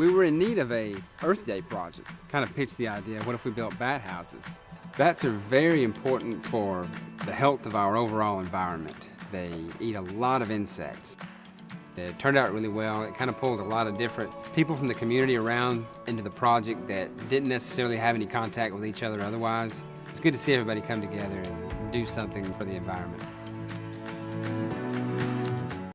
We were in need of a Earth Day project. Kind of pitched the idea, what if we built bat houses? Bats are very important for the health of our overall environment. They eat a lot of insects. It turned out really well. It kind of pulled a lot of different people from the community around into the project that didn't necessarily have any contact with each other otherwise. It's good to see everybody come together and do something for the environment.